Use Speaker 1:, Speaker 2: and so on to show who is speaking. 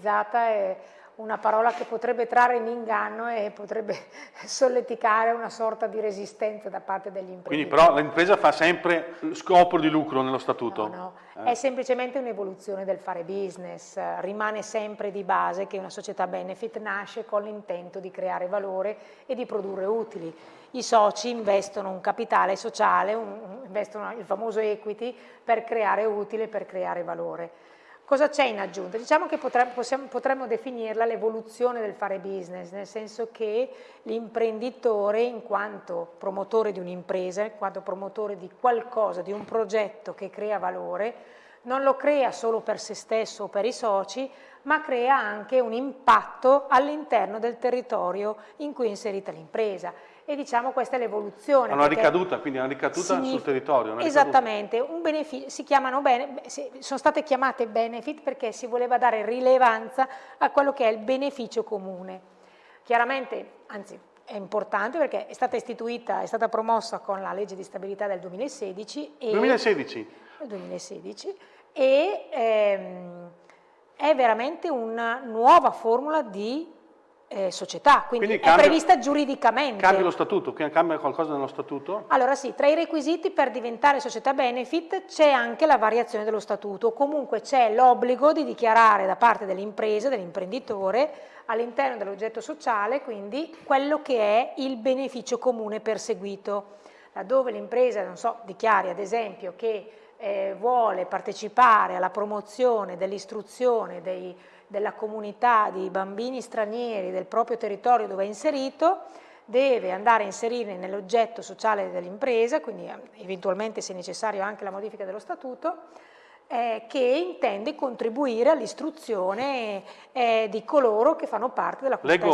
Speaker 1: È una parola che potrebbe trarre in inganno e potrebbe solleticare una sorta di resistenza da parte degli imprenditori.
Speaker 2: Quindi però l'impresa fa sempre scopo di lucro nello statuto?
Speaker 1: No, no. Eh. è semplicemente un'evoluzione del fare business, rimane sempre di base che una società benefit nasce con l'intento di creare valore e di produrre utili. I soci investono un capitale sociale, un, investono il famoso equity per creare utile, per creare valore. Cosa c'è in aggiunta? Diciamo che potremmo, possiamo, potremmo definirla l'evoluzione del fare business, nel senso che l'imprenditore in quanto promotore di un'impresa, in quanto promotore di qualcosa, di un progetto che crea valore, non lo crea solo per se stesso o per i soci, ma crea anche un impatto all'interno del territorio in cui è inserita l'impresa e diciamo questa è l'evoluzione.
Speaker 2: Una ricaduta, quindi una ricaduta sul territorio.
Speaker 1: Esattamente, si chiamano bene, sono state chiamate benefit perché si voleva dare rilevanza a quello che è il beneficio comune. Chiaramente, anzi è importante perché è stata istituita, è stata promossa con la legge di stabilità del 2016.
Speaker 2: E 2016?
Speaker 1: 2016 e ehm, è veramente una nuova formula di eh, società, quindi, quindi cambia, è prevista giuridicamente.
Speaker 2: Cambia lo statuto? Cambia qualcosa nello statuto?
Speaker 1: Allora sì, tra i requisiti per diventare società benefit c'è anche la variazione dello statuto, comunque c'è l'obbligo di dichiarare da parte dell'impresa, dell'imprenditore, all'interno dell'oggetto sociale, quindi quello che è il beneficio comune perseguito. Laddove l'impresa, non so, dichiari ad esempio che eh, vuole partecipare alla promozione dell'istruzione della comunità di bambini stranieri del proprio territorio dove è inserito, deve andare a inserire nell'oggetto sociale dell'impresa, quindi eh, eventualmente se necessario anche la modifica dello statuto, eh, che intende contribuire all'istruzione eh, di coloro che fanno parte della comunità